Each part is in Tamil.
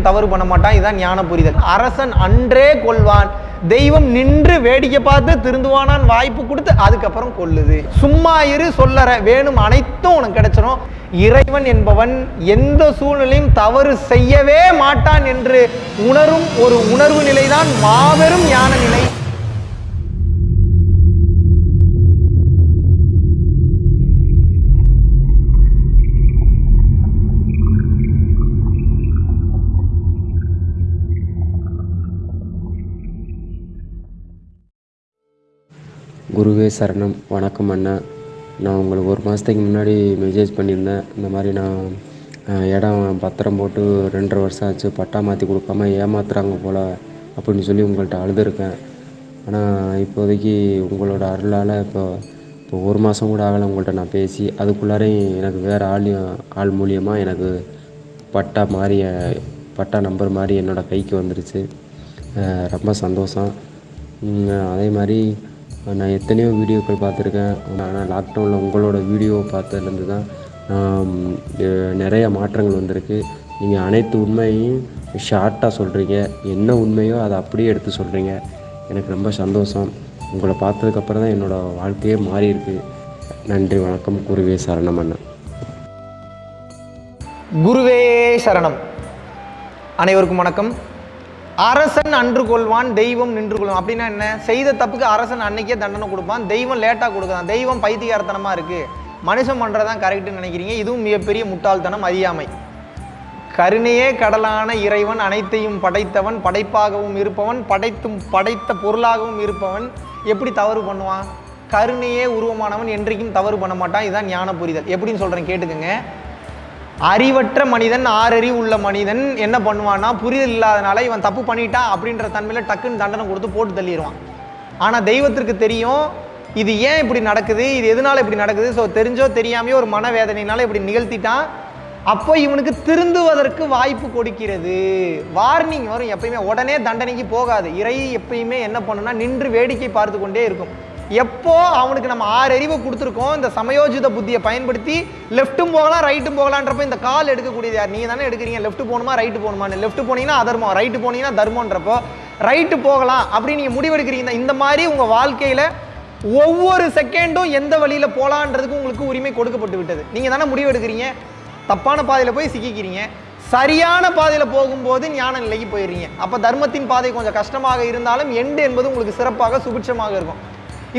என்றைக்கும் தவறு பண்ண மாட்டான். இதான் ஞான புரிதல். அரசன் அன்றே கொள்வான் தெய்வம் நின்று வேடிக்கை பார்த்து திருந்துவானான் வாய்ப்பு கொடுத்து அதுக்கப்புறம் கொள்ளுது சும்மா இரு சொல்லற. வேணும் அனைத்தும் உனக்கு கிடைச்சிடும் இறைவன் என்பவன் எந்த சூழ்நிலையும் தவறு செய்யவே மாட்டான் என்று உணரும் ஒரு உணர்வு நிலைதான் மாபெரும் ஞான நிலை. குருவே சரணம். வணக்கம் அண்ணா. நான் உங்களுக்கு ஒரு மாதத்துக்கு முன்னாடி மெசேஜ் பண்ணியிருந்தேன். இந்த மாதிரி நான் இடம் பத்திரம் போட்டு ரெண்டரை வருஷம் ஆச்சு. பட்டா மாற்றி கொடுக்காம ஏமாத்துறாங்க போல் அப்படின்னு சொல்லி உங்கள்கிட்ட அழுதுருக்கேன். ஆனால் இப்போதைக்கு உங்களோட அருளால் இப்போ இப்போ ஒரு மாதம் கூட ஆகலை உங்கள்கிட்ட நான் பேசி அதுக்குள்ளாரையும் எனக்கு வேறு ஆள் ஆள் மூலியமாக எனக்கு பட்டா மாறி பட்டா நம்பர் மாதிரி என்னோடய கைக்கு வந்துருச்சு. ரொம்ப சந்தோஷம். அதே மாதிரி நான் எத்தனையோ வீடியோக்கள் பார்த்துருக்கேன். ஆனால் லாக்டவுனில் உங்களோட வீடியோவை பார்த்ததுலேருந்து தான் நிறைய மாற்றங்கள் வந்திருக்கு. நீங்கள் அனைத்து உண்மையையும் ஷார்ட்டாக சொல்கிறீங்க என்ன உண்மையோ அதை அப்படியே எடுத்து சொல்கிறீங்க எனக்கு ரொம்ப சந்தோஷம். உங்களை பார்த்ததுக்கப்புறம் தான் என்னோடய வாழ்க்கையே மாறி இருக்கு நன்றி வணக்கம். குருவே சரணம் அண்ணன் குருவே சரணம். அனைவருக்கும் வணக்கம். அரசன் அன்று கொள்வான் தெய்வம் நின்று கொள்வான். அப்படின்னா என்ன? செய்த தப்புக்கு அரசன் அன்னைக்கே தண்டனை கொடுப்பான் தெய்வம் லேட்டாக கொடுக்குறான் தெய்வம் பைத்தியார்த்தனமாக இருக்குது மனுஷன் பண்ணுறதான் கரெக்டுன்னு நினைக்கிறீங்க. இதுவும் மிகப்பெரிய முட்டாள்தனம் அறியாமை. கருணையே கடலான இறைவன் அனைத்தையும் படைத்தவன் படைப்பாகவும் இருப்பவன் படைத்தும் படைத்த பொருளாகவும் இருப்பவன். எப்படி தவறு பண்ணுவான்? கருணையே உருவமானவன் என்றைக்கும் தவறு பண்ண மாட்டான். இதுதான் ஞான புரிதல் எப்படின்னு சொல்கிறேன் கேட்டுக்கங்க. அறிவற்ற மனிதன் ஆறறிவு உள்ள மனிதன் என்ன பண்ணுவான்னா புரிதல் இல்லாதனால இவன் தப்பு பண்ணிட்டான் அப்படின்ற தன்மையில் டக்குன்னு தண்டனை கொடுத்து போட்டு தள்ளிடுவான் ஆனால் தெய்வத்திற்கு தெரியும் இது ஏன் இப்படி நடக்குது இது எதனால இப்படி நடக்குது ஸோ தெரிஞ்சோ தெரியாமையோ ஒரு மனவேதனையினால இப்படி நிகழ்த்திட்டான். அப்போ இவனுக்கு திருந்துவதற்கு வாய்ப்பு கொடுக்கிறது. வார்னிங் வரும் எப்பயுமே உடனே தண்டனைக்கு போகாது. இறை எப்பயுமே என்ன பண்ணுன்னா நின்று வேடிக்கை பார்த்து கொண்டே இருக்கும். எப்போ அவனுக்கு நம்ம ஆறு அறிவு கொடுத்துருக்கோம் இந்த சமயோஜித புத்தியை பயன்படுத்தி லெஃப்ட்டும் போகலாம் ரைட்டும் போகலான்றப்ப இந்த கால் எடுக்கக்கூடியது யார்? நீங்கள் தானே எடுக்கிறீங்க லெஃப்ட் போகணுமா ரைட்டு போகணுமான்னு. லெஃப்ட் போனீங்கன்னா அதர்மம் ரைட்டு போனீங்கன்னா தர்மன்றப்போ ரைட்டு போகலாம் அப்படின்னு நீங்கள் முடிவெடுக்கிறீங்க. இந்த மாதிரி உங்கள் வாழ்க்கையில் ஒவ்வொரு செகண்டும் எந்த வழியில் போகலான்றதுக்கு உங்களுக்கு உரிமை கொடுக்கப்பட்டு விட்டது. நீங்கள் தானே முடிவெடுக்கிறீங்க. தப்பான பாதையில் போய் சிக்கிக்கிறீங்க. சரியான பாதையில் போகும்போது ஞான நிலைக்கு போயிடுறீங்க. அப்போ தர்மத்தின் பாதை கொஞ்சம் கஷ்டமாக இருந்தாலும் எண்டு என்பது உங்களுக்கு சிறப்பாக சுபிட்சமாக இருக்கும்.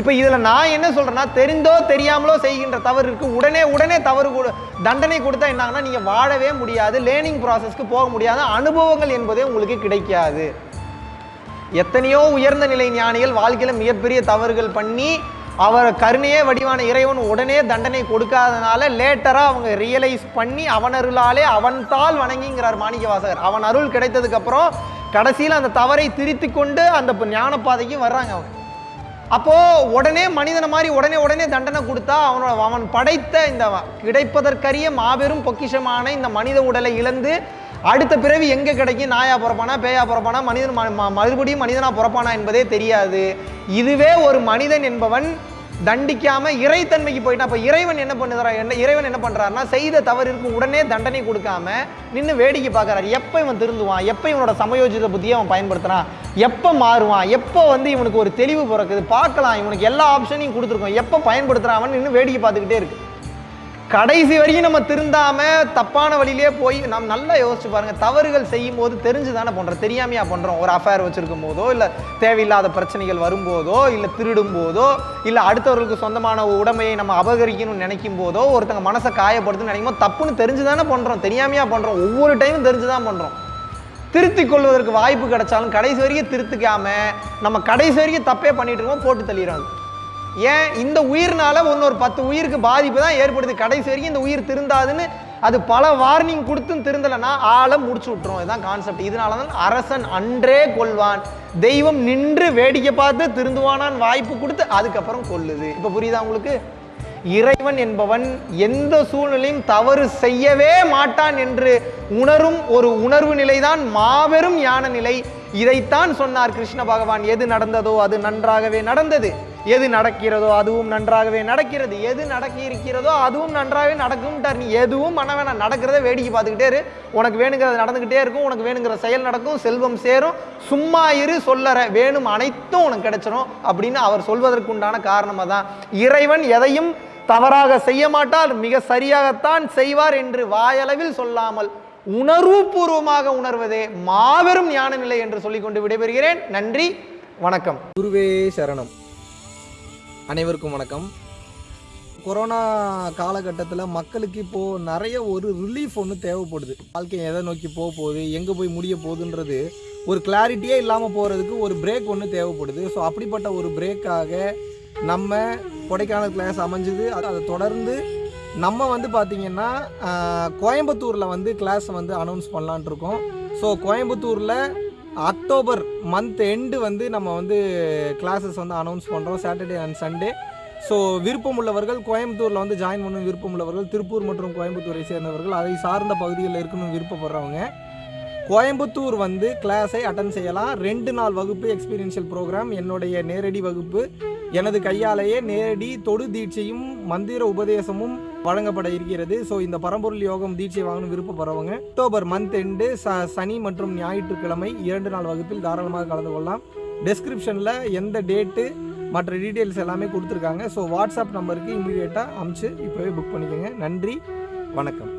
இப்போ இதில் நான் என்ன சொல்கிறேன்னா தெரிந்தோ தெரியாமலோ செய்கின்ற தவறு இருக்குது உடனே உடனே தவறு கொடு தண்டனை கொடுத்தா என்னாங்கன்னா நீங்கள் வாழவே முடியாது லேர்னிங் ப்ராசஸ்க்கு போக முடியாது அனுபவங்கள் என்பதே உங்களுக்கு கிடைக்காது. எத்தனையோ உயர்ந்த நிலை ஞானிகள் வாழ்க்கையில் மிகப்பெரிய தவறுகள் பண்ணி அவர் கருணையே வடிவான இறைவன் உடனே தண்டனை கொடுக்காதனால லேட்டராக அவங்க ரியலைஸ் பண்ணி அவன் அருளாலே அவன் தாள் வணங்கிங்கிறார் மாணிக்கவாசகர். அவன் அருள் கிடைத்ததுக்கப்புறம் கடைசியில் அந்த தவறை திருத்தி கொண்டு அந்த ஞானப்பாதைக்கு வர்றாங்க அவங்க. அப்போ உடனே மனிதனை மாதிரி உடனே உடனே தண்டனை கொடுத்தா அவனோட அவன் படைத்த இந்த கிடைப்பதற்கரிய மாபெரும் பொக்கிஷமான இந்த மனித உடலை இழந்து அடுத்த பிறவி எங்க கிடைக்கும்? நாயா பிறப்பானா பேயா பிறப்பானா? மனிதன் ம- ம- மறுபடியும் மனிதனா பிறப்பானா என்பதே தெரியாது. இதுவே ஒரு மனிதன் என்பவன் தண்டிக்காம இறைத்தன்மைக்கு போயிட்டா அப்ப இறைவன் என்ன பண்ணுறா என்ன இறைவன் என்ன பண்றாருன்னா செய்த தவறிற்கு உடனே தண்டனை கொடுக்காம நின்று வேடிக்கை பார்க்கறாரு. எப்போ இவன் திருந்துவான்? எப்போ இவனோட சமயோஜித புத்தியை அவன் பயன்படுத்துறான்? எப்போ மாறுவான்? எப்போ வந்து இவனுக்கு ஒரு தெளிவு பிறக்குது? பார்க்கலாம். இவனுக்கு எல்லா ஆப்ஷனையும் கொடுத்துருக்கோம். எப்போ பயன்படுத்துறான்? அவன் நின்று வேடிக்கை பார்த்துக்கிட்டே இருக்கு. கடைசி வரையும் நம்ம திருந்தாம தப்பான வழியிலே போய் நாம் நல்லா யோசிச்சு பாருங்க. தவறுகள் செய்யும் போது தெரிஞ்சு தானே பண்றோம். தெரியாமையா பண்றோம். ஒரு அஃபேர் வச்சிருக்கும் போதோ இல்ல தேவையில்லாத பிரச்சனைகள் வரும்போதோ இல்ல திருடும் போதோ இல்ல அடுத்தவர்களுக்கு சொந்தமான உடமையை நம்ம அபகரிக்கணும்னு நினைக்கும் போதோ ஒருத்தங்க மனசை காயப்படுத்துன்னு நினைக்கும் போது தப்புன்னு தெரிஞ்சு தானே பண்றோம். தெரியாமையா பண்றோம். ஒவ்வொரு டைமும் தெரிஞ்சு தான் பண்றோம். திருத்திக் கொள்வதற்கு வாய்ப்பு கிடைச்சாலும் கடைசி வரைக்கும் திருத்திக்காம நம்ம கடைசி வரைக்கும் தப்பே பண்ணிட்டு இருக்கோம் போட்டு தள்ளிடுறாங்க ஏன் இந்த உயிர்னால இன்னொரு பத்து உயிருக்கு பாதிப்பு தான் ஏற்படுது? கடைசி வரைக்கும் இந்த உயிர் திருந்தாதுன்னு அது பல வார்னிங் கொடுத்தும் திருந்தலைன்னா ஆளை முடிச்சு விட்டுரும். இதுதான் கான்செப்ட் இதனால தான் அரசன் அன்றே கொள்வான் தெய்வம் நின்று வேடிக்கை பார்த்து திருந்துவானான் வாய்ப்பு கொடுத்து அதுக்கப்புறம் கொல்லுது. இப்போ புரியுதா உங்களுக்கு? இறைவன் என்பவன் எந்த சூழ்நிலையும் தவறு செய்யவே மாட்டான் என்று உணரும் ஒரு உணர்வு நிலைதான் மாபெரும் ஞான நிலை. இதைத்தான் சொன்னார் கிருஷ்ண பகவான். எது நடந்ததோ அது நன்றாகவே நடந்தது. எது நடக்கிறதோ அதுவும் நன்றாகவே நடக்கிறது. எது நடக்க இருக்கிறதோ அதுவும் நன்றாகவே நடக்கும்ட்டார் நீ எதுவும் பண்ண வேணாம் நடக்கிறத வேடிக்கை பார்த்துக்கிட்டே இரு. உனக்கு வேணுங்கிறது நடந்துக்கிட்டே இருக்கும். உனக்கு வேணுங்கிற செயல் நடக்கும். செல்வம் சேரும். சும்மா இரு சொல்லற. வேணும் அனைத்தும் உனக்கு கிடைச்சிரும் அப்படின்னு அவர் சொல்வதற்குண்டான காரணமாக தான் இறைவன் எதையும் தவறாக செய்ய மாட்டார் மிக சரியாகத்தான் செய்வார் என்று வாயளவில் சொல்லாமல் உணர்வுபூர்வமாக உணர்வதே மாபெரும் ஞான நிலை என்று சொல்லிக்கொண்டு விடைபெறுகிறேன். நன்றி வணக்கம். குருவே சரணம். அனைவருக்கும் வணக்கம். கொரோனா காலகட்டத்தில் மக்களுக்கு இப்போது நிறைய ஒரு ரிலீஃப் ஒன்று தேவைப்படுது. வாழ்க்கை எதை நோக்கி போக போகுது எங்கே போய் முடிய போகுதுன்றது ஒரு கிளாரிட்டியே இல்லாமல் போகிறதுக்கு ஒரு பிரேக் ஒன்று தேவைப்படுது. ஸோ அப்படிப்பட்ட ஒரு பிரேக்காக நம்ம கொடைக்கானல் கிளாஸ் அமைஞ்சுது. அது அதை தொடர்ந்து நம்ம வந்து பார்த்திங்கன்னா கோயம்புத்தூரில் வந்து கிளாஸ் வந்து அனௌன்ஸ் பண்ணலான்ட்ருக்கோம் ஸோ கோயம்புத்தூரில் அக்டோபர் மந்த் எண்டு வந்து நம்ம வந்து கிளாஸஸ் வந்து அனௌன்ஸ் பண்ணுறோம் சாட்டர்டே அண்ட் சண்டே ஸோ விருப்பம் உள்ளவர்கள் கோயம்புத்தூரில் வந்து ஜாயின் பண்ணணும் விருப்பம் உள்ளவர்கள் திருப்பூர் மற்றும் கோயம்புத்தூரை சேர்ந்தவர்கள் அதை சார்ந்த பகுதிகளில் இருக்கணும்னு விருப்பப்படுறவங்க. கோயம்புத்தூர் வந்து கிளாஸை அட்டன் செய்யலாம். ரெண்டு நாள் வகுப்பு எக்ஸ்பீரியன்ஷியல் ப்ரோக்ராம் என்னுடைய நேரடி வகுப்பு. எனது கையாலேயே நேரடி தொடு தீட்சையும் மந்திர உபதேசமும் வழங்கப்பட இருக்கிறது. ஸோ இந்த பரம்பொருள் யோகம் தீட்சை வாங்கணும் விருப்பப்படுறவங்க அக்டோபர் மந்த் எண்டு ச சனி மற்றும் ஞாயிற்றுக்கிழமை இரண்டு நாள் வகுப்பில் தாராளமாக கலந்து கொள்ளலாம். டெஸ்கிரிப்ஷனில் எந்த டேட்டு மற்ற டீட்டெயில்ஸ் எல்லாமே கொடுத்துருக்காங்க. ஸோ வாட்ஸ்அப் நம்பருக்கு இமீடியட்டாக அமுச்சு இப்போவே புக் பண்ணிக்கோங்க. நன்றி. வணக்கம்.